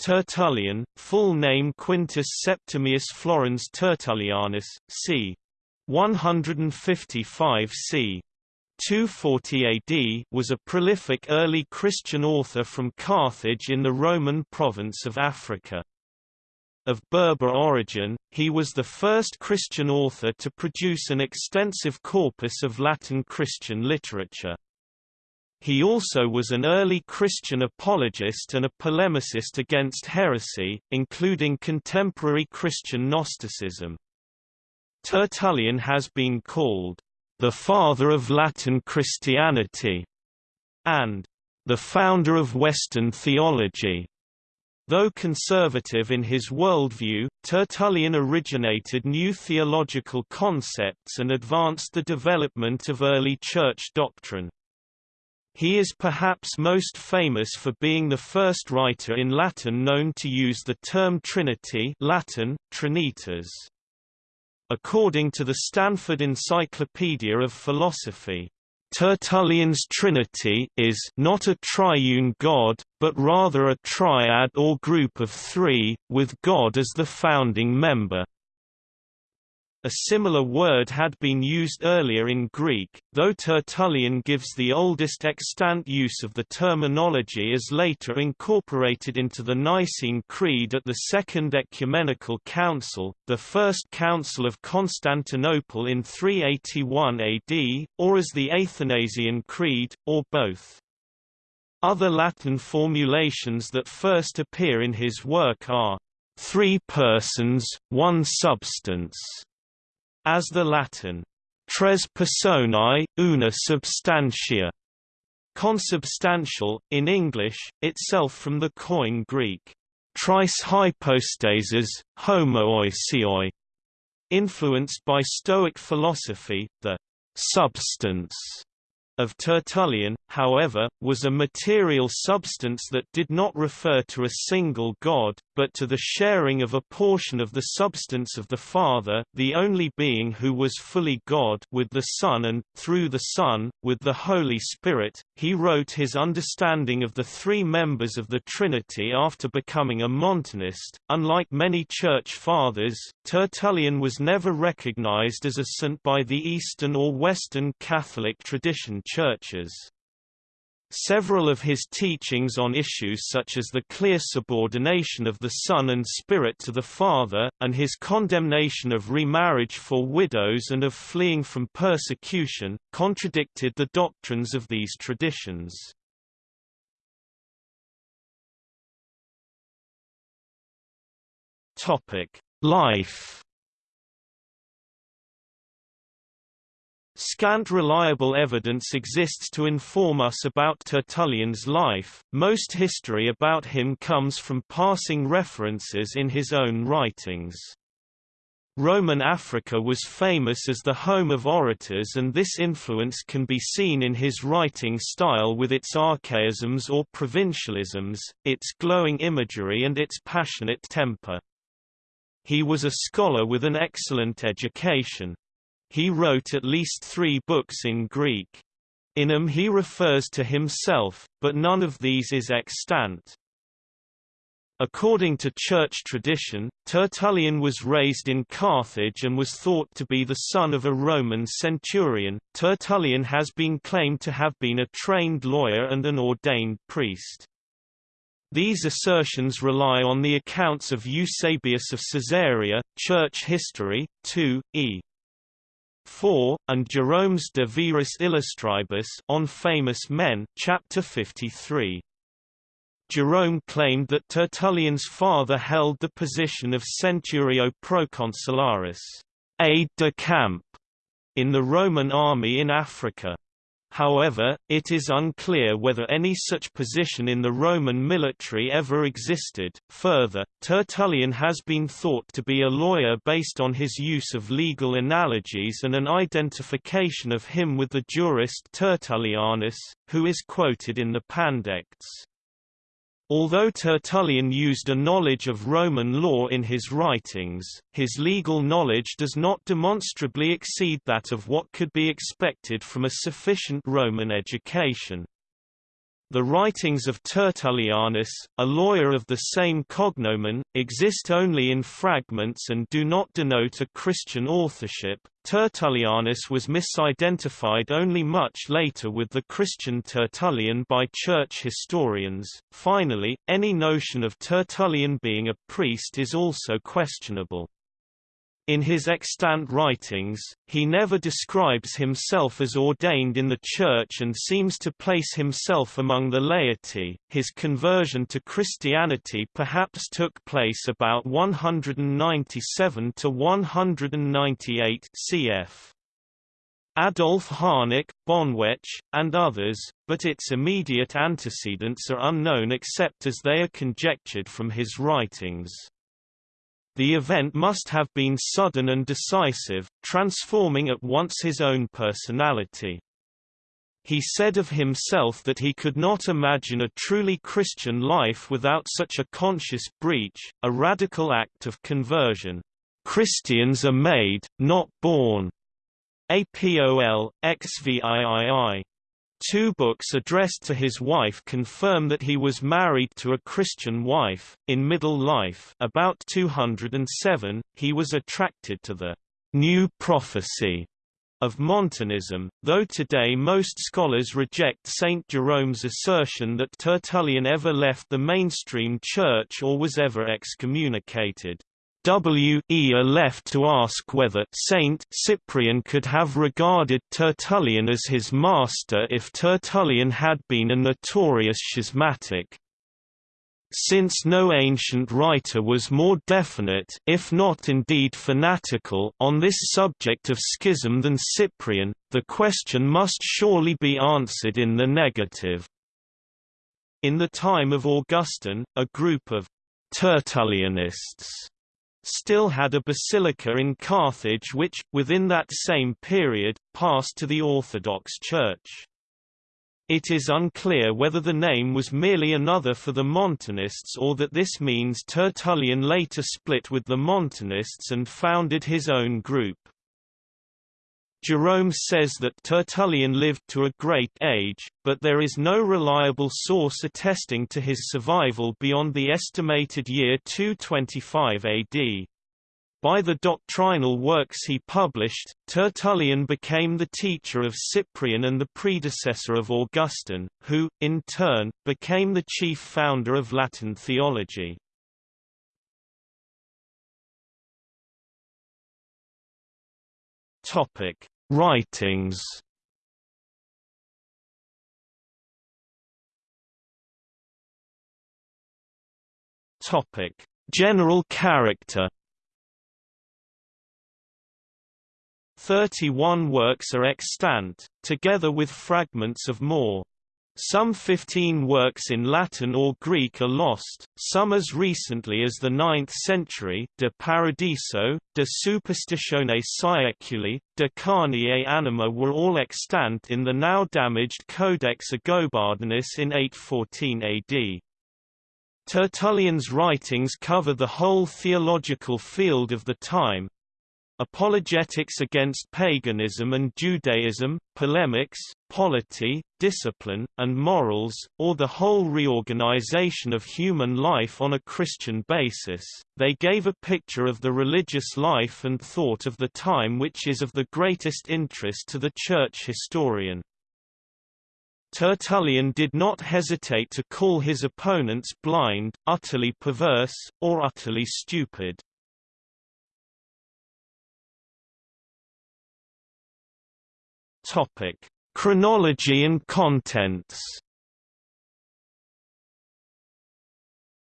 Tertullian, full name Quintus Septimius Florens Tertullianus, c. 155 c. 240 AD was a prolific early Christian author from Carthage in the Roman province of Africa. Of Berber origin, he was the first Christian author to produce an extensive corpus of Latin Christian literature. He also was an early Christian apologist and a polemicist against heresy, including contemporary Christian Gnosticism. Tertullian has been called the father of Latin Christianity, and the founder of Western theology. Though conservative in his worldview, Tertullian originated new theological concepts and advanced the development of early church doctrine. He is perhaps most famous for being the first writer in Latin known to use the term Trinity Latin, Trinitas. According to the Stanford Encyclopedia of Philosophy, Tertullian's Trinity is not a triune God, but rather a triad or group of three, with God as the founding member. A similar word had been used earlier in Greek, though Tertullian gives the oldest extant use of the terminology as later incorporated into the Nicene Creed at the Second Ecumenical Council, the First Council of Constantinople in 381 AD, or as the Athanasian Creed, or both. Other Latin formulations that first appear in his work are, three persons, one substance, as the Latin tres personae, una substantia, consubstantial, in English, itself from the coin Greek, tris hypostases, homoousioi, influenced by Stoic philosophy, the substance of Tertullian, however, was a material substance that did not refer to a single God, but to the sharing of a portion of the substance of the Father the only being who was fully God with the Son and, through the Son, with the Holy Spirit. He wrote his understanding of the three members of the Trinity after becoming a Montanist. Unlike many Church Fathers, Tertullian was never recognized as a saint by the Eastern or Western Catholic tradition churches. Several of his teachings on issues such as the clear subordination of the Son and Spirit to the Father, and his condemnation of remarriage for widows and of fleeing from persecution, contradicted the doctrines of these traditions. Life Scant reliable evidence exists to inform us about Tertullian's life, most history about him comes from passing references in his own writings. Roman Africa was famous as the home of orators and this influence can be seen in his writing style with its archaisms or provincialisms, its glowing imagery and its passionate temper. He was a scholar with an excellent education, he wrote at least three books in Greek. In them he refers to himself, but none of these is extant. According to church tradition, Tertullian was raised in Carthage and was thought to be the son of a Roman centurion. Tertullian has been claimed to have been a trained lawyer and an ordained priest. These assertions rely on the accounts of Eusebius of Caesarea, Church History, 2, e. 4, and Jerome's De Viris Illustribus on famous men, chapter 53. Jerome claimed that Tertullian's father held the position of centurio proconsularis, aide de camp, in the Roman army in Africa. However, it is unclear whether any such position in the Roman military ever existed. Further, Tertullian has been thought to be a lawyer based on his use of legal analogies and an identification of him with the jurist Tertullianus, who is quoted in the Pandects. Although Tertullian used a knowledge of Roman law in his writings, his legal knowledge does not demonstrably exceed that of what could be expected from a sufficient Roman education. The writings of Tertullianus, a lawyer of the same cognomen, exist only in fragments and do not denote a Christian authorship. Tertullianus was misidentified only much later with the Christian Tertullian by church historians. Finally, any notion of Tertullian being a priest is also questionable. In his extant writings, he never describes himself as ordained in the Church and seems to place himself among the laity. His conversion to Christianity perhaps took place about 197 to 198 cf. Adolf Harnack, Bonwetsch, and others, but its immediate antecedents are unknown except as they are conjectured from his writings. The event must have been sudden and decisive, transforming at once his own personality. He said of himself that he could not imagine a truly Christian life without such a conscious breach, a radical act of conversion. Christians are made, not born. APOL, XVIII. Two books addressed to his wife confirm that he was married to a Christian wife. In middle life, about 207, he was attracted to the new prophecy of Montanism, though today most scholars reject St. Jerome's assertion that Tertullian ever left the mainstream church or was ever excommunicated. W. E. are left to ask whether Saint Cyprian could have regarded Tertullian as his master if Tertullian had been a notorious schismatic. Since no ancient writer was more definite if not indeed fanatical on this subject of schism than Cyprian, the question must surely be answered in the negative. In the time of Augustine, a group of Tertullianists still had a basilica in Carthage which, within that same period, passed to the Orthodox Church. It is unclear whether the name was merely another for the Montanists or that this means Tertullian later split with the Montanists and founded his own group. Jerome says that Tertullian lived to a great age, but there is no reliable source attesting to his survival beyond the estimated year 225 AD. By the doctrinal works he published, Tertullian became the teacher of Cyprian and the predecessor of Augustine, who, in turn, became the chief founder of Latin theology. Topic: Writings. Topic: General character. Thirty-one works are extant, together with fragments of more. Some 15 works in Latin or Greek are lost, some as recently as the 9th century De Paradiso, De Superstitione Saeculi, De Carne Anima were all extant in the now damaged Codex Agobardinus in 814 AD. Tertullian's writings cover the whole theological field of the time, apologetics against paganism and Judaism, polemics, polity, discipline, and morals, or the whole reorganization of human life on a Christian basis. They gave a picture of the religious life and thought of the time which is of the greatest interest to the church historian. Tertullian did not hesitate to call his opponents blind, utterly perverse, or utterly stupid. Topic: Chronology and contents.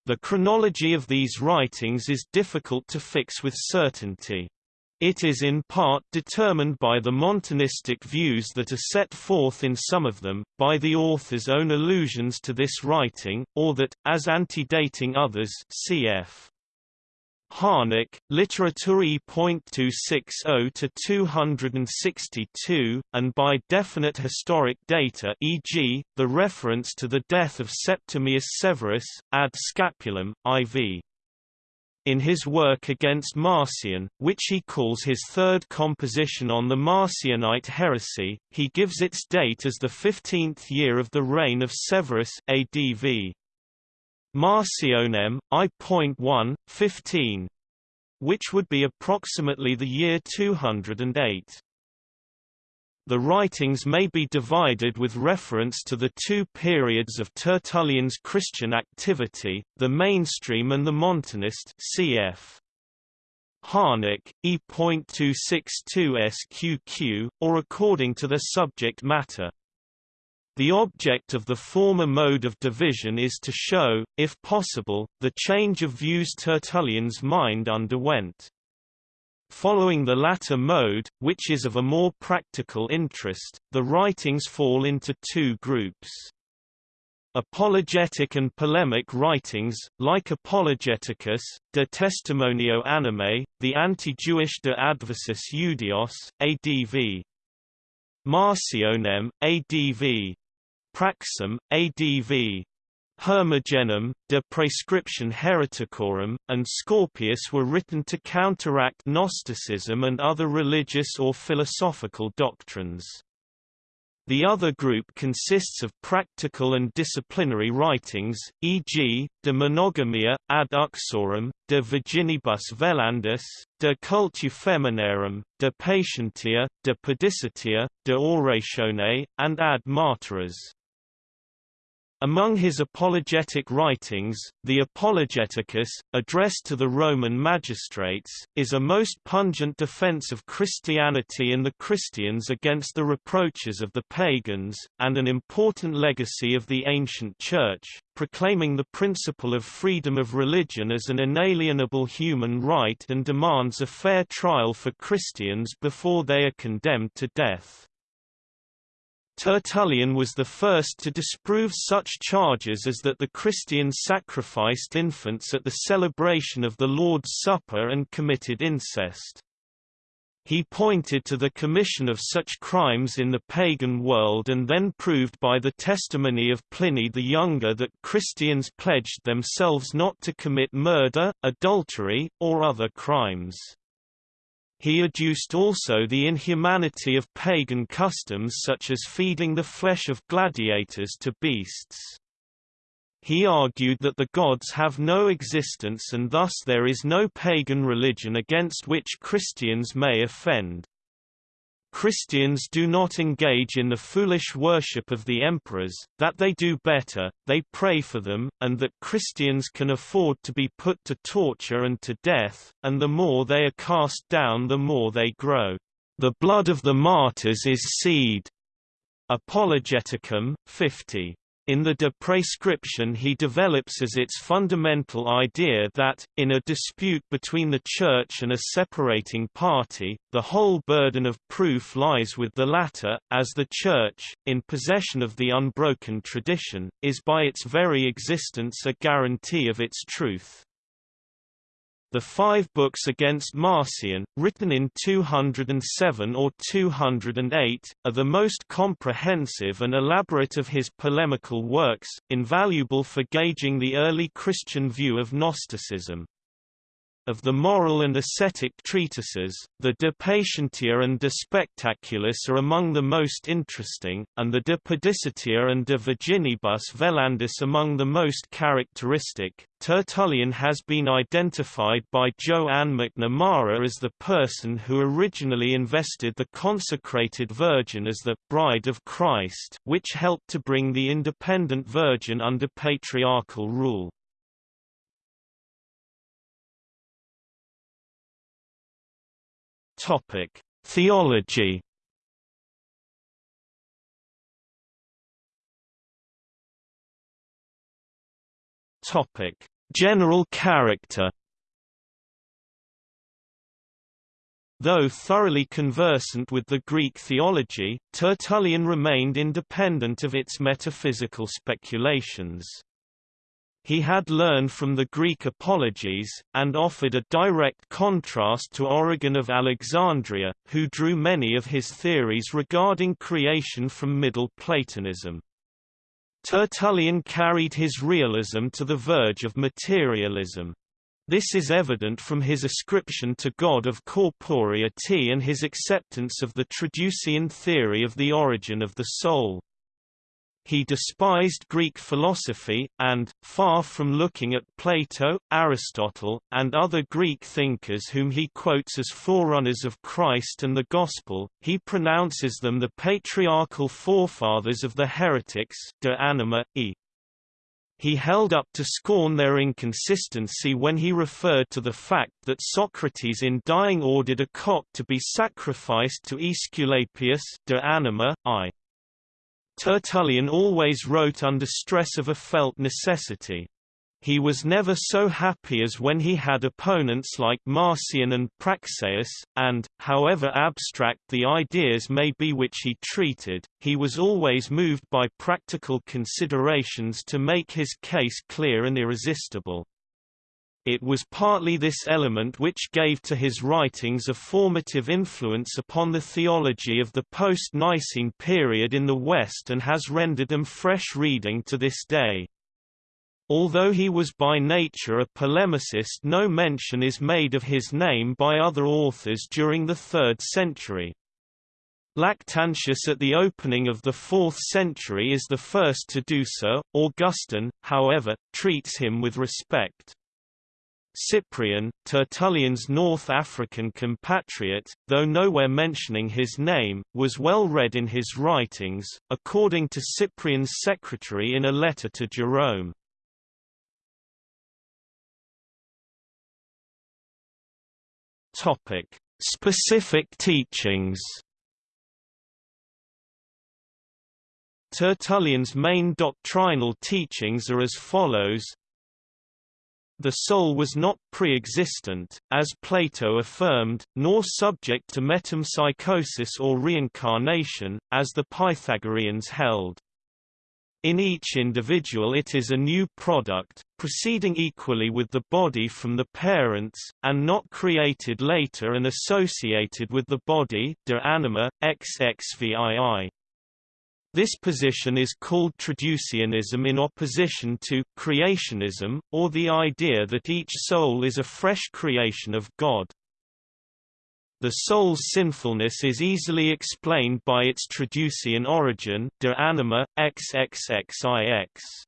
The chronology of these writings is difficult to fix with certainty. It is in part determined by the Montanistic views that are set forth in some of them, by the author's own allusions to this writing, or that, as antedating others cf. Harnack, Literaturae.260 to 262, and by definite historic data e.g., the reference to the death of Septimius Severus, ad Scapulum, IV. in his work against Marcion, which he calls his third composition on the Marcionite heresy, he gives its date as the 15th year of the reign of Severus ADV. Marcionem, I.1, 15, which would be approximately the year 208. The writings may be divided with reference to the two periods of Tertullian's Christian activity, the mainstream and the Montanist cf. Harnack, E.262 SQQ, or according to their subject matter. The object of the former mode of division is to show, if possible, the change of views Tertullian's mind underwent. Following the latter mode, which is of a more practical interest, the writings fall into two groups. Apologetic and polemic writings, like Apologeticus, De Testimonio Animae, the anti-Jewish De Adversus Judaeos, ADV. Marcionem, ADV. Praxem, ADV. Hermogenem, De Prescription Hereticorum, and Scorpius were written to counteract Gnosticism and other religious or philosophical doctrines. The other group consists of practical and disciplinary writings, e.g., De Monogamia, ad uxorem, De Virginibus Velandis, De Cultu Feminarum, De Patientia, De Pudicitia, De Oratione, and Ad Martyras. Among his apologetic writings, the Apologeticus, addressed to the Roman magistrates, is a most pungent defense of Christianity and the Christians against the reproaches of the pagans, and an important legacy of the ancient Church, proclaiming the principle of freedom of religion as an inalienable human right and demands a fair trial for Christians before they are condemned to death. Tertullian was the first to disprove such charges as that the Christians sacrificed infants at the celebration of the Lord's Supper and committed incest. He pointed to the commission of such crimes in the pagan world and then proved by the testimony of Pliny the Younger that Christians pledged themselves not to commit murder, adultery, or other crimes. He adduced also the inhumanity of pagan customs such as feeding the flesh of gladiators to beasts. He argued that the gods have no existence and thus there is no pagan religion against which Christians may offend. Christians do not engage in the foolish worship of the emperors, that they do better, they pray for them, and that Christians can afford to be put to torture and to death, and the more they are cast down the more they grow. The blood of the martyrs is seed. Apologeticum, 50. In the De prescription he develops as its fundamental idea that, in a dispute between the Church and a separating party, the whole burden of proof lies with the latter, as the Church, in possession of the unbroken tradition, is by its very existence a guarantee of its truth. The five books against Marcion, written in 207 or 208, are the most comprehensive and elaborate of his polemical works, invaluable for gauging the early Christian view of Gnosticism. Of the moral and ascetic treatises, the De Patientia and De Spectaculis are among the most interesting, and the De Pudicitia and De Virginibus Velandis among the most characteristic. Tertullian has been identified by Jo Ann McNamara as the person who originally invested the consecrated virgin as the bride of Christ, which helped to bring the independent virgin under patriarchal rule. Topic: Theology. Topic: General character. Though thoroughly conversant with the Greek theology, Tertullian remained independent of its metaphysical speculations. He had learned from the Greek apologies, and offered a direct contrast to Origen of Alexandria, who drew many of his theories regarding creation from Middle Platonism. Tertullian carried his realism to the verge of materialism. This is evident from his ascription to God of corporeity and his acceptance of the Traducian theory of the origin of the soul. He despised Greek philosophy, and, far from looking at Plato, Aristotle, and other Greek thinkers whom he quotes as forerunners of Christ and the Gospel, he pronounces them the patriarchal forefathers of the heretics de anima, e. He held up to scorn their inconsistency when he referred to the fact that Socrates in dying ordered a cock to be sacrificed to Aesculapius de anima, I. Tertullian always wrote under stress of a felt necessity. He was never so happy as when he had opponents like Marcion and Praxeas, and, however abstract the ideas may be which he treated, he was always moved by practical considerations to make his case clear and irresistible. It was partly this element which gave to his writings a formative influence upon the theology of the post-Nicene period in the West and has rendered them fresh reading to this day. Although he was by nature a polemicist no mention is made of his name by other authors during the 3rd century. Lactantius at the opening of the 4th century is the first to do so. Augustine, however, treats him with respect. Cyprian, Tertullian's North African compatriot, though nowhere mentioning his name, was well read in his writings, according to Cyprian's secretary in a letter to Jerome. Topic: Specific teachings. Tertullian's main doctrinal teachings are as follows the soul was not pre-existent, as Plato affirmed, nor subject to metempsychosis or reincarnation, as the Pythagoreans held. In each individual it is a new product, proceeding equally with the body from the parents, and not created later and associated with the body de anima, xxvii. This position is called traducianism in opposition to creationism, or the idea that each soul is a fresh creation of God. The soul's sinfulness is easily explained by its traducian origin de anima, xxxix.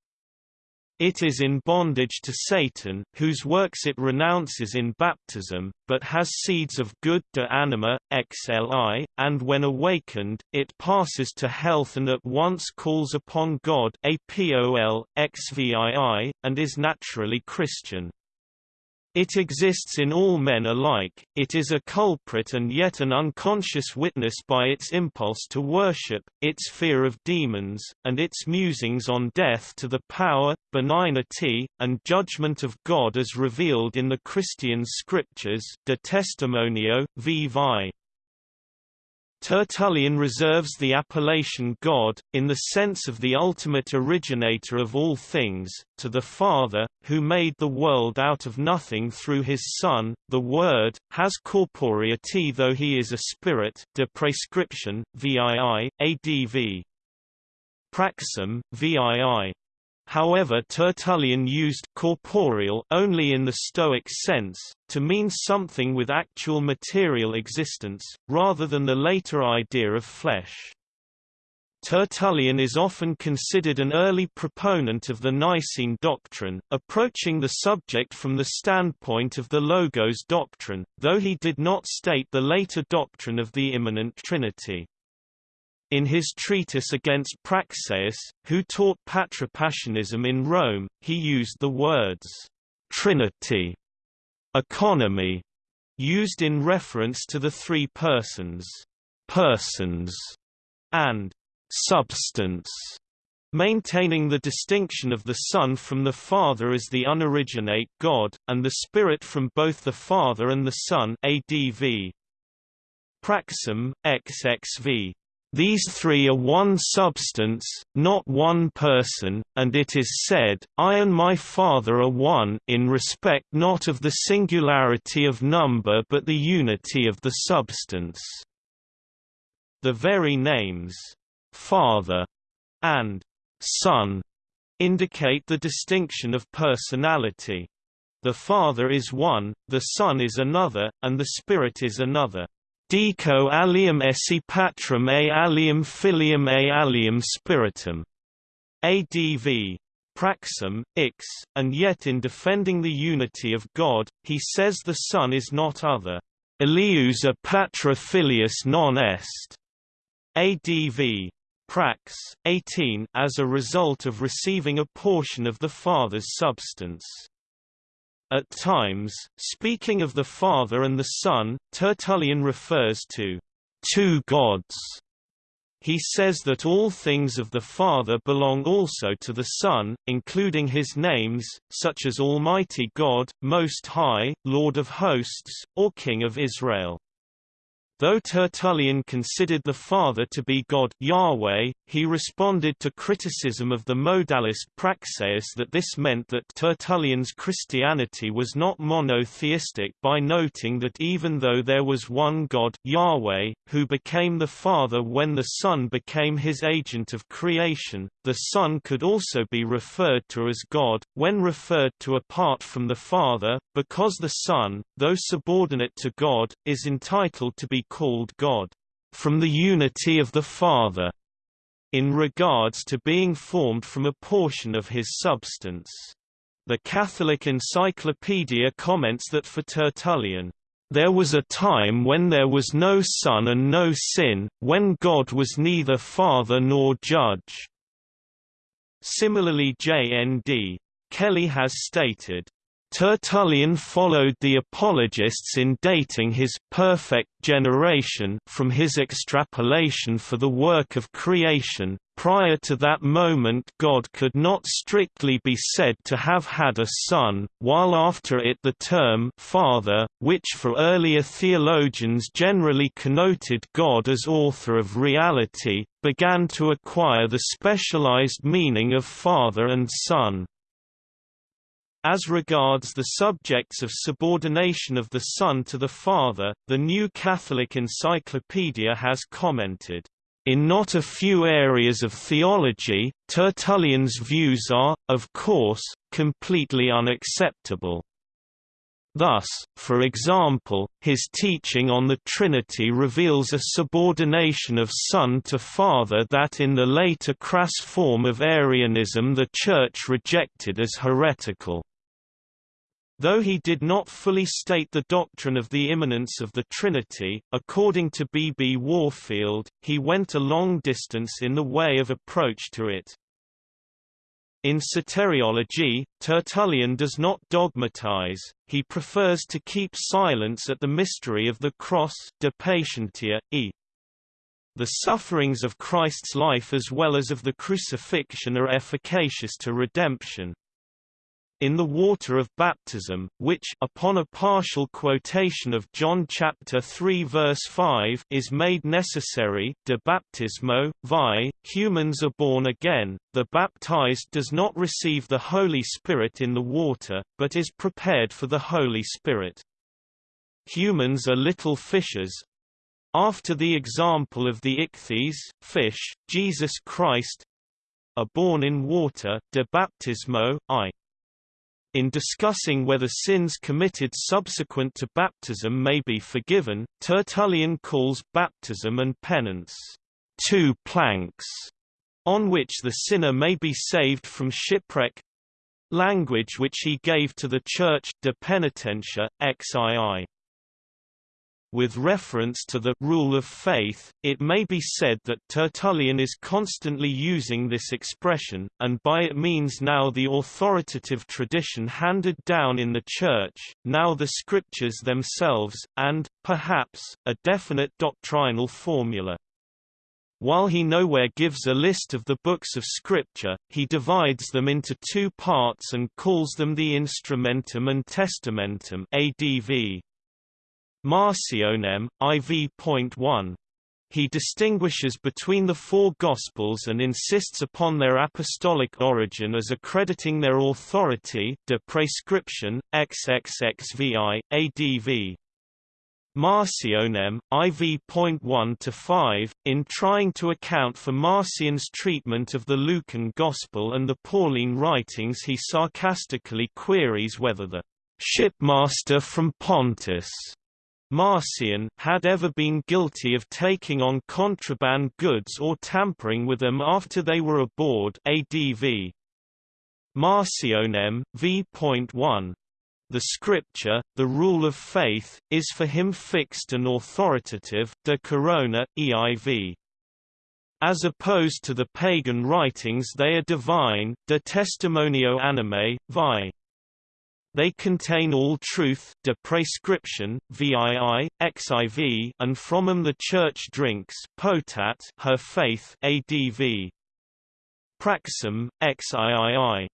It is in bondage to Satan, whose works it renounces in baptism, but has seeds of good de anima, xli, and when awakened, it passes to health and at once calls upon God apol, xvii, and is naturally Christian. It exists in all men alike, it is a culprit and yet an unconscious witness by its impulse to worship, its fear of demons, and its musings on death to the power, benignity, and judgment of God as revealed in the Christian scriptures de testimonio, vivi. Tertullian reserves the appellation God, in the sense of the ultimate originator of all things, to the Father, who made the world out of nothing through his Son, the Word, has corporeity though he is a spirit de prescription, vii, adv. Praxem, vii. However Tertullian used corporeal only in the Stoic sense, to mean something with actual material existence, rather than the later idea of flesh. Tertullian is often considered an early proponent of the Nicene doctrine, approaching the subject from the standpoint of the Logos doctrine, though he did not state the later doctrine of the immanent Trinity. In his treatise against Praxeas, who taught patripassianism in Rome, he used the words Trinity, economy, used in reference to the three persons, persons, and substance, maintaining the distinction of the Son from the Father as the unoriginate God, and the Spirit from both the Father and the Son ADV. Praxem, XXV. These three are one substance, not one person, and it is said, I and my Father are one in respect not of the singularity of number but the unity of the substance. The very names, Father and Son, indicate the distinction of personality. The Father is one, the Son is another, and the Spirit is another. Dico alium esse patrum a alium filium a alium spiritum. ADV. Praxem, Ix, and yet in defending the unity of God, he says the Son is not other. Elius a patra filius non est. ADV. Prax, 18 as a result of receiving a portion of the Father's substance. At times, speaking of the Father and the Son, Tertullian refers to two gods. He says that all things of the Father belong also to the Son, including his names, such as Almighty God, Most High, Lord of Hosts, or King of Israel. Though Tertullian considered the Father to be God Yahweh, he responded to criticism of the modalist Praxeas that this meant that Tertullian's Christianity was not monotheistic by noting that even though there was one God Yahweh, who became the Father when the Son became his agent of creation, the Son could also be referred to as God, when referred to apart from the Father, because the Son, though subordinate to God, is entitled to be called God, from the unity of the Father, in regards to being formed from a portion of his substance. The Catholic Encyclopedia comments that for Tertullian, there was a time when there was no son and no sin, when God was neither father nor judge. Similarly J.N.D. Kelly has stated, Tertullian followed the apologists in dating his perfect generation from his extrapolation for the work of creation. Prior to that moment God could not strictly be said to have had a son, while after it the term father, which for earlier theologians generally connoted God as author of reality, began to acquire the specialized meaning of father and son. As regards the subjects of subordination of the Son to the Father, the New Catholic Encyclopedia has commented, in not a few areas of theology, Tertullian's views are, of course, completely unacceptable. Thus, for example, his teaching on the Trinity reveals a subordination of Son to Father that in the later crass form of Arianism the Church rejected as heretical. Though he did not fully state the doctrine of the immanence of the Trinity, according to B. B. Warfield, he went a long distance in the way of approach to it. In soteriology, Tertullian does not dogmatize, he prefers to keep silence at the mystery of the cross de patientia, e. The sufferings of Christ's life as well as of the crucifixion are efficacious to redemption in the water of baptism, which upon a partial quotation of John chapter 3 verse 5 is made necessary, de baptismo, vi, humans are born again, the baptized does not receive the Holy Spirit in the water, but is prepared for the Holy Spirit. Humans are little fishes, after the example of the ichthyes, fish, Jesus Christ, are born in water, de baptismo, i. In discussing whether sins committed subsequent to baptism may be forgiven, Tertullian calls baptism and penance two planks on which the sinner may be saved from shipwreck language which he gave to the Church de penitentia, xii. With reference to the rule of faith, it may be said that Tertullian is constantly using this expression, and by it means now the authoritative tradition handed down in the Church, now the scriptures themselves, and, perhaps, a definite doctrinal formula. While he nowhere gives a list of the books of Scripture, he divides them into two parts and calls them the Instrumentum and Testamentum ADV. Marcionem, IV.1. He distinguishes between the four Gospels and insists upon their apostolic origin as accrediting their authority de prescription, XXXVI, ADV. Marcionem, IV.1-5, in trying to account for Marcion's treatment of the Lucan Gospel and the Pauline writings he sarcastically queries whether the shipmaster from Pontus, Marcion had ever been guilty of taking on contraband goods or tampering with them after they were aboard ADV. Marcionem, v.1. The scripture, the rule of faith, is for him fixed and authoritative de corona, EIV. As opposed to the pagan writings they are divine de testimonio anime, vi. They contain all truth de prescription, VII, XIV, and from them the Church drinks potat her faith ADV. Praxim, XIII.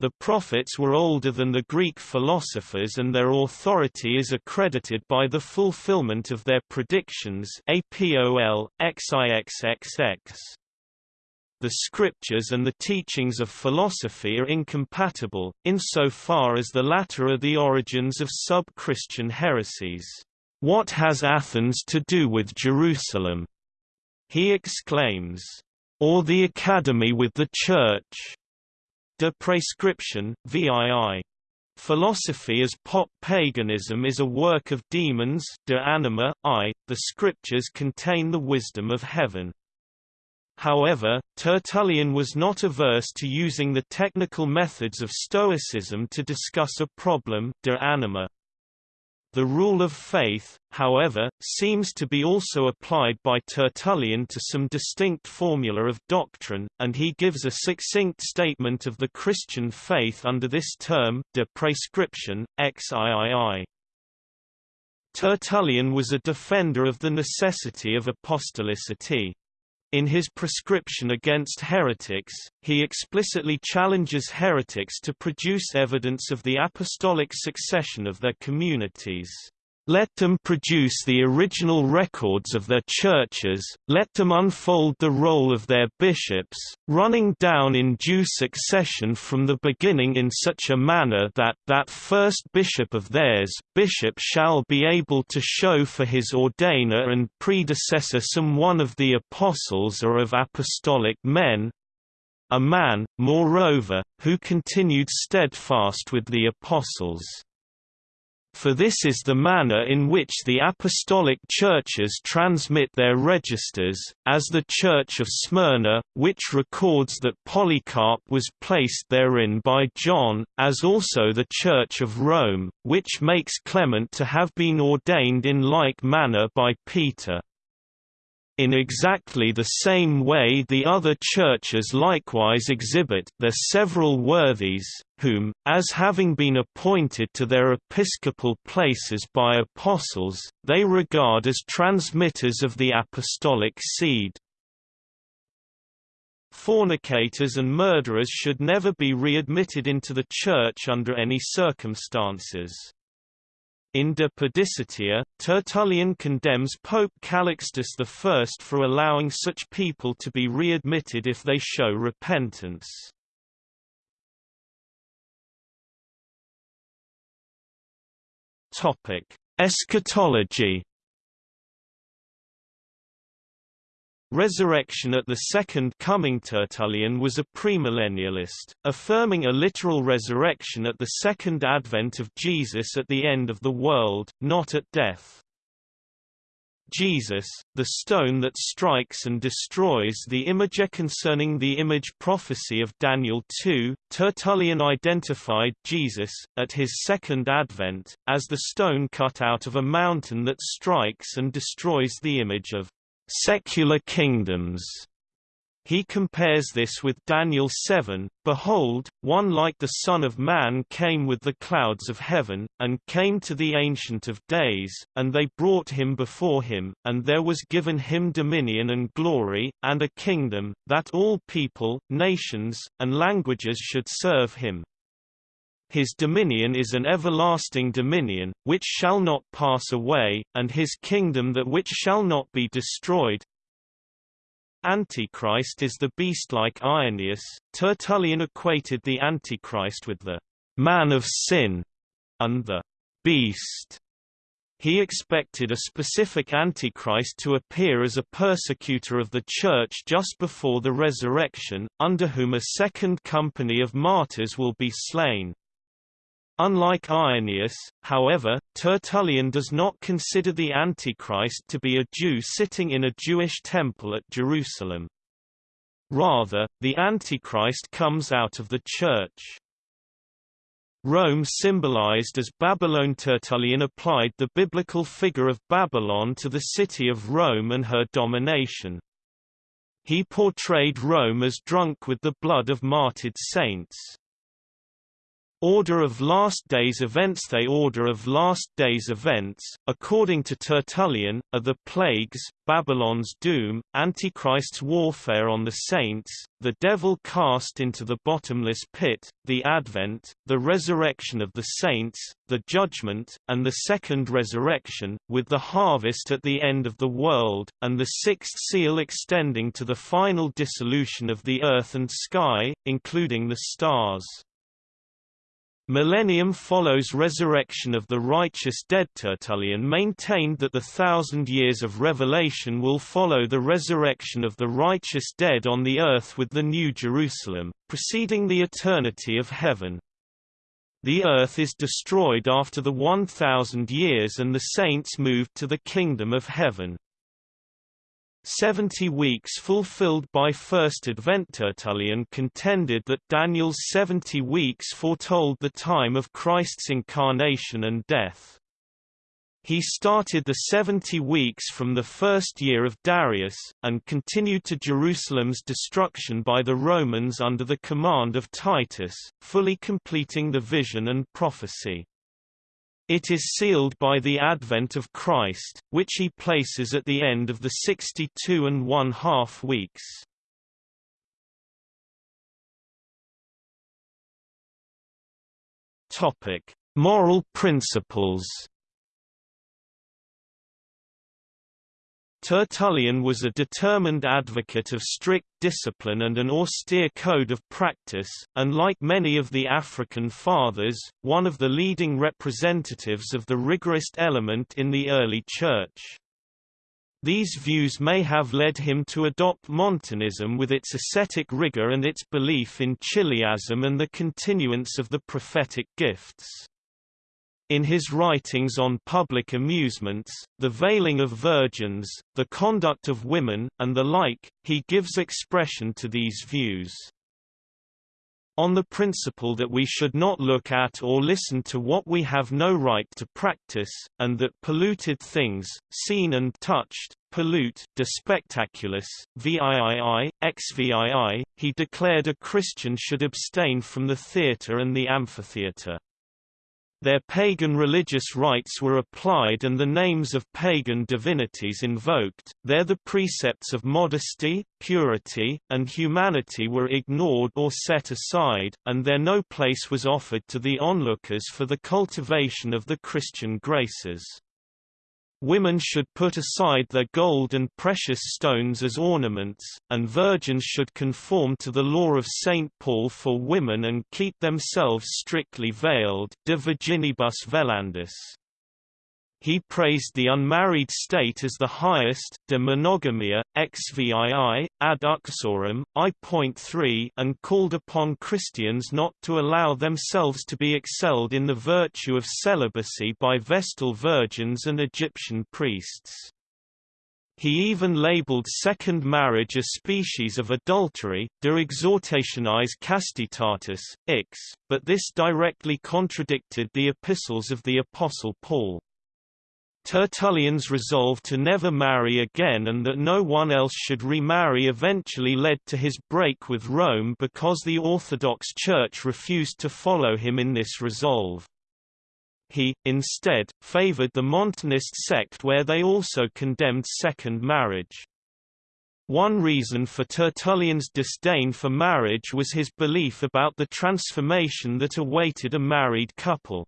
The prophets were older than the Greek philosophers and their authority is accredited by the fulfillment of their predictions APOL, XIXXX. The scriptures and the teachings of philosophy are incompatible, insofar as the latter are the origins of sub-Christian heresies. What has Athens to do with Jerusalem? He exclaims. Or the academy with the church? De prescription, VII. Philosophy as pop paganism is a work of demons de anima, I, the scriptures contain the wisdom of heaven. However, Tertullian was not averse to using the technical methods of Stoicism to discuss a problem de anima. The rule of faith, however, seems to be also applied by Tertullian to some distinct formula of doctrine, and he gives a succinct statement of the Christian faith under this term, de prescription, xiii. Tertullian was a defender of the necessity of apostolicity. In his prescription against heretics, he explicitly challenges heretics to produce evidence of the apostolic succession of their communities. Let them produce the original records of their churches, let them unfold the roll of their bishops, running down in due succession from the beginning in such a manner that that first bishop of theirs bishop shall be able to show for his ordainer and predecessor some one of the apostles or of apostolic men, a man, moreover, who continued steadfast with the apostles for this is the manner in which the apostolic churches transmit their registers, as the Church of Smyrna, which records that Polycarp was placed therein by John, as also the Church of Rome, which makes Clement to have been ordained in like manner by Peter. In exactly the same way the other churches likewise exhibit their several worthies, whom, as having been appointed to their episcopal places by apostles, they regard as transmitters of the apostolic seed. Fornicators and murderers should never be readmitted into the Church under any circumstances. In De Pudicitia, Tertullian condemns Pope Calixtus I for allowing such people to be readmitted if they show repentance. Eschatology Resurrection at the Second Coming Tertullian was a premillennialist, affirming a literal resurrection at the second advent of Jesus at the end of the world, not at death. Jesus, the stone that strikes and destroys the image concerning the image prophecy of Daniel 2, Tertullian identified Jesus, at his second advent, as the stone cut out of a mountain that strikes and destroys the image of secular kingdoms. He compares this with Daniel 7, Behold, one like the Son of Man came with the clouds of heaven, and came to the Ancient of Days, and they brought him before him, and there was given him dominion and glory, and a kingdom, that all people, nations, and languages should serve him. His dominion is an everlasting dominion, which shall not pass away, and his kingdom that which shall not be destroyed. Antichrist is the beast-like Irenaeus. Tertullian equated the Antichrist with the man of sin and the beast. He expected a specific Antichrist to appear as a persecutor of the Church just before the resurrection, under whom a second company of martyrs will be slain. Unlike Irenaeus, however, Tertullian does not consider the Antichrist to be a Jew sitting in a Jewish temple at Jerusalem. Rather, the Antichrist comes out of the Church. Rome symbolized as Babylon Tertullian applied the biblical figure of Babylon to the city of Rome and her domination. He portrayed Rome as drunk with the blood of martyred saints. Order of Last Days events The Order of Last Days events, according to Tertullian, are the plagues, Babylon's doom, Antichrist's warfare on the saints, the devil cast into the bottomless pit, the advent, the resurrection of the saints, the judgment, and the second resurrection, with the harvest at the end of the world, and the sixth seal extending to the final dissolution of the earth and sky, including the stars. Millennium follows resurrection of the righteous dead Tertullian maintained that the thousand years of revelation will follow the resurrection of the righteous dead on the earth with the New Jerusalem, preceding the eternity of heaven. The earth is destroyed after the 1,000 years and the saints moved to the kingdom of heaven. Seventy weeks fulfilled by First Advent Tertullian contended that Daniel's seventy weeks foretold the time of Christ's incarnation and death. He started the seventy weeks from the first year of Darius, and continued to Jerusalem's destruction by the Romans under the command of Titus, fully completing the vision and prophecy. It is sealed by the advent of Christ, which he places at the end of the sixty-two and one-half weeks. Topic: Moral principles. Tertullian was a determined advocate of strict discipline and an austere code of practice, and like many of the African fathers, one of the leading representatives of the rigorist element in the early Church. These views may have led him to adopt Montanism with its ascetic rigor and its belief in chiliasm and the continuance of the prophetic gifts. In his writings on public amusements, the veiling of virgins, the conduct of women, and the like, he gives expression to these views. On the principle that we should not look at or listen to what we have no right to practice, and that polluted things, seen and touched, pollute de spectaculis, VIII, XVII, he declared a Christian should abstain from the theatre and the amphitheatre. Their pagan religious rites were applied and the names of pagan divinities invoked, there the precepts of modesty, purity, and humanity were ignored or set aside, and there no place was offered to the onlookers for the cultivation of the Christian graces. Women should put aside their gold and precious stones as ornaments, and virgins should conform to the law of St. Paul for women and keep themselves strictly veiled de virginibus velandis. He praised the unmarried state as the highest de monogamia, xvii, ad uxorem, I.3 and called upon Christians not to allow themselves to be excelled in the virtue of celibacy by Vestal virgins and Egyptian priests. He even labeled second marriage a species of adultery, de exhortatione castitatis, ix, but this directly contradicted the epistles of the Apostle Paul. Tertullian's resolve to never marry again and that no one else should remarry eventually led to his break with Rome because the Orthodox Church refused to follow him in this resolve. He, instead, favored the Montanist sect where they also condemned second marriage. One reason for Tertullian's disdain for marriage was his belief about the transformation that awaited a married couple.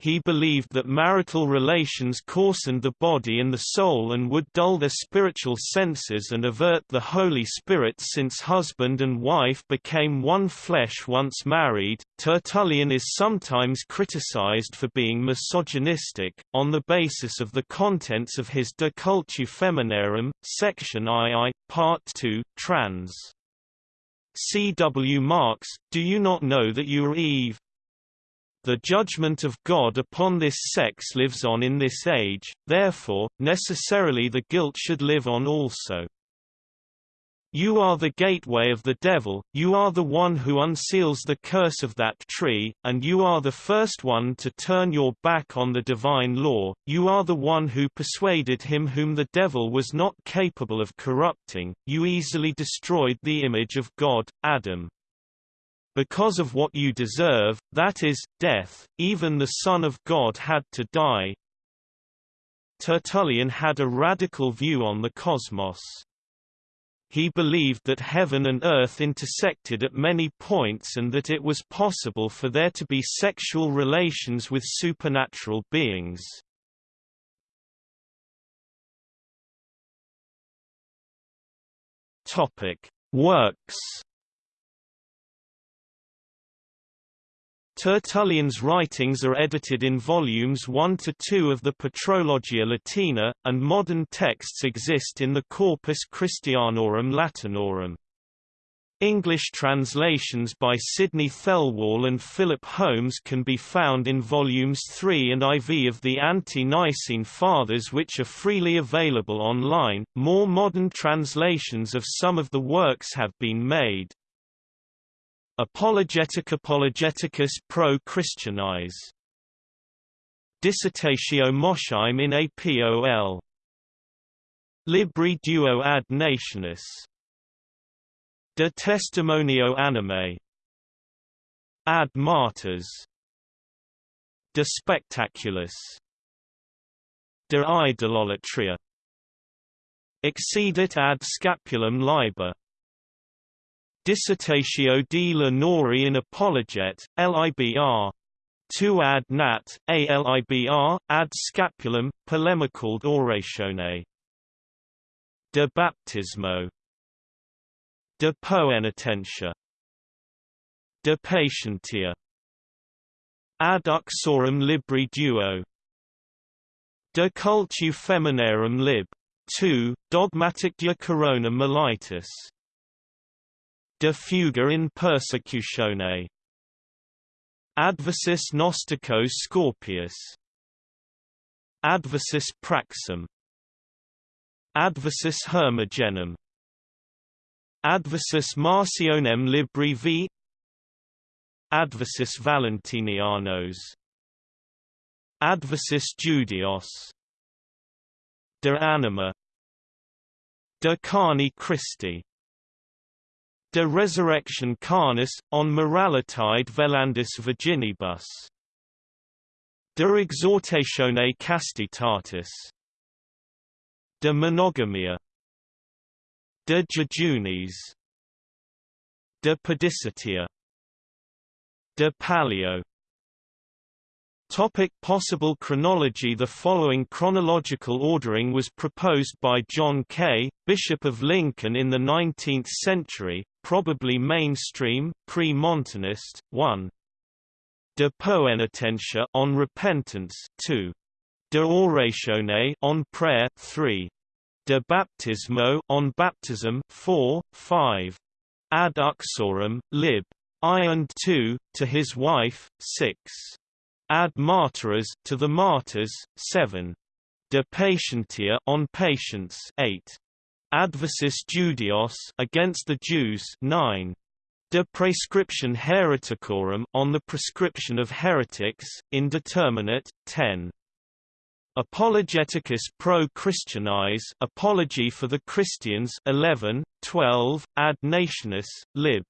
He believed that marital relations coarsened the body and the soul and would dull their spiritual senses and avert the Holy Spirit since husband and wife became one flesh once married. Tertullian is sometimes criticized for being misogynistic, on the basis of the contents of his De Cultu Feminarum, section II, part 2, trans. C. W. Marx, Do you not know that you are Eve? The judgment of God upon this sex lives on in this age, therefore, necessarily the guilt should live on also. You are the gateway of the devil, you are the one who unseals the curse of that tree, and you are the first one to turn your back on the divine law, you are the one who persuaded him whom the devil was not capable of corrupting, you easily destroyed the image of God, Adam. Because of what you deserve, that is, death, even the Son of God had to die. Tertullian had a radical view on the cosmos. He believed that heaven and earth intersected at many points and that it was possible for there to be sexual relations with supernatural beings. Topic: Works Tertullian's writings are edited in volumes 1 to 2 of the Patrologia Latina, and modern texts exist in the Corpus Christianorum Latinorum. English translations by Sidney Thelwall and Philip Holmes can be found in volumes 3 and IV of the Ante-Nicene Fathers which are freely available online. More modern translations of some of the works have been made. Apologetic Apologeticus pro Christianis. Dissertatio Mosheim in APOL. Libri duo ad nationes. De testimonio animae. Ad martyrs. De spectaculis. De idolatria. Exceedit ad scapulum liber. Dissertatio di Lenori in Apologet, LIBR. 2 ad nat, ALIBR, ad scapulum, polemical oratione. De baptismo. De poenitentia. De patientia. Ad uxorem libri duo. De cultu feminarum lib. 2, Dogmatic dia corona militis De fuga in persecutione. Adversus Gnosticos Scorpiace. Adversus Praxem. Adversus Hermogenem. Adversus Marcionem Libri V. Adversus Valentinianos. Adversus Judaeos. De Anima. De Carne Christi De resurrection carnis, on moralitide velandis virginibus. De exhortatione castitatis. De monogamia. De jejuniis. De pudicitia. De pallio Topic possible chronology The following chronological ordering was proposed by John Kaye, Bishop of Lincoln in the 19th century, probably mainstream, pre-Montanist, 1. De Poenitentia on repentance 2. De Oratione on prayer 3. De Baptismo on baptism 4, 5. Ad uxorem, lib. I and 2, to his wife, 6. Ad martyrs, to the martyrs, 7. De patientia on patience 8. Adversus Judaeos against the Jews 9. De prescription hereticorum on the prescription of heretics, indeterminate 10. Apologeticus pro Christianis Apology for the Christians 11, 12, Ad Nationes, lib.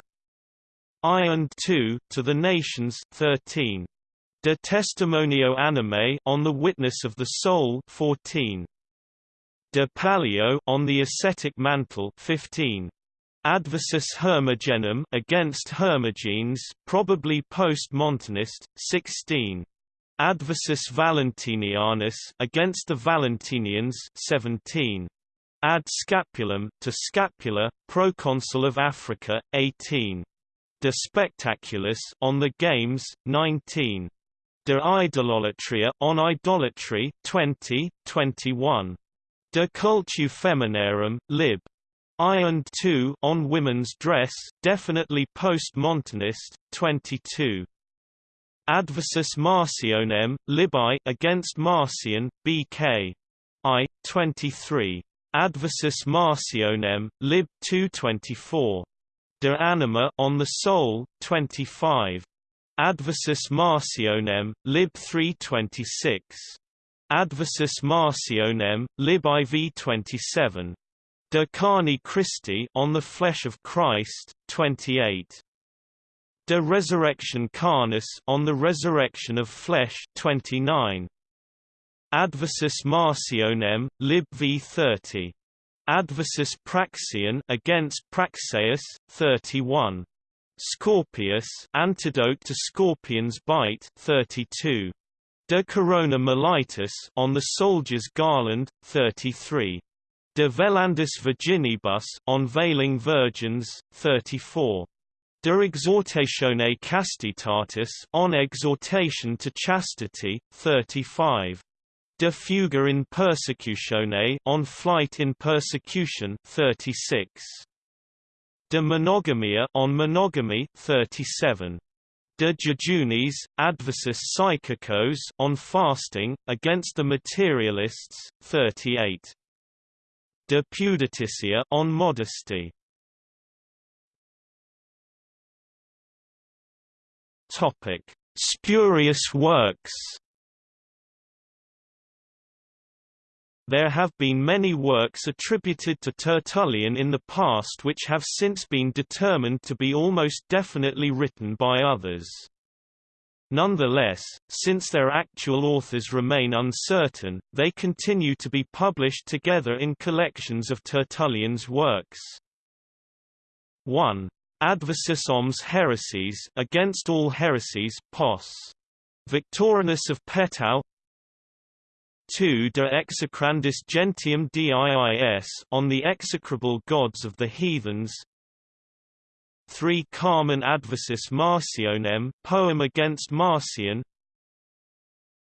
I and 2 to the nations 13. De Testimonio Animae on the Witness of the Soul 14. De Pallio on the ascetic mantle 15. Adversus Hermogenem against Hermogenes, probably post-Montanist, 16. Adversus Valentinianos against the Valentinians, 17. Ad Scapulum to Scapula, proconsul of Africa, 18. De Spectaculis on the Games, 19. De Idolatria on Idolatry 20, 21. De Cultu Feminarum, lib. I and 2 on women's dress, definitely post-Montanist, 22. Adversus Marcionem, Libai against Marcion, BK. I. 23. Adversus Marcionem, Lib 224. De Anima on the Soul, 25. Adversus Marcionem, Lib 326. Adversus Marcionem, Lib IV 27. De Carne Christi on the Flesh of Christ, 28. De Resurrection Carnis on the Resurrection of Flesh 29. Adversus Marcionem, Lib v 30. Adversus Praxian against Praxeas 31. Scorpiace Antidote to Scorpion's Bite 32. De Corona Militis on the Soldier's Garland 33. De Velandis Virginibus on Veiling Virgins 34. De exhortatione castitatis on exhortation to chastity 35 De fuga in persecutione on flight in persecution 36 De monogamia on monogamy 37 De jejuniis adversus psychicos on fasting against the materialists 38 De pudicitia on modesty. Topic: Spurious works. There have been many works attributed to Tertullian in the past which have since been determined to be almost definitely written by others. Nonetheless, since their actual authors remain uncertain, they continue to be published together in collections of Tertullian's works. 1. Adversus Omnes Heresies against all heresies Pos. Victorinus of Petau 2 De execrandis gentium diis on the execrable gods of the heathens 3 Carmen adversus Marcionem poem against Marcion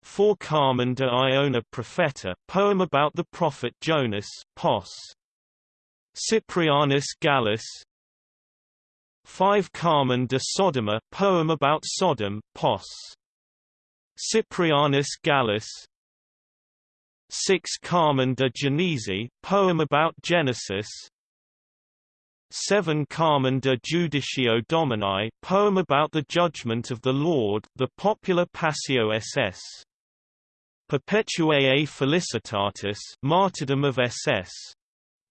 4 Carmen de Iona Propheta poem about the prophet Jonas Pos. Cyprianus Gallus 5 Carmen de Sodoma poem about Sodom, Pos. Cyprianus Gallus 6 Carmen de Genesi poem about Genesis 7 Carmen de Judicio Domini poem about the judgment of the Lord, the popular Passio SS. Perpetuae Felicitatis martyrdom of SS.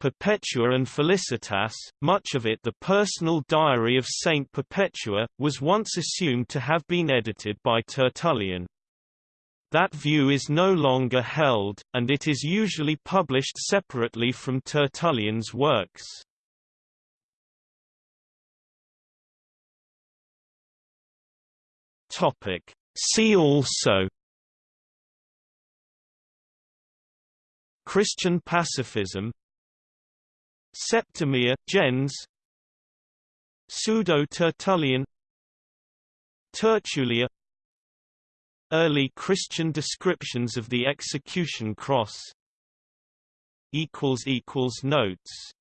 Perpetua and Felicitas, much of it the personal diary of Saint Perpetua, was once assumed to have been edited by Tertullian. That view is no longer held, and it is usually published separately from Tertullian's works. See also Christian pacifism Septimia gens Pseudo-Tertullian Tertulia Early Christian descriptions of the execution cross. Notes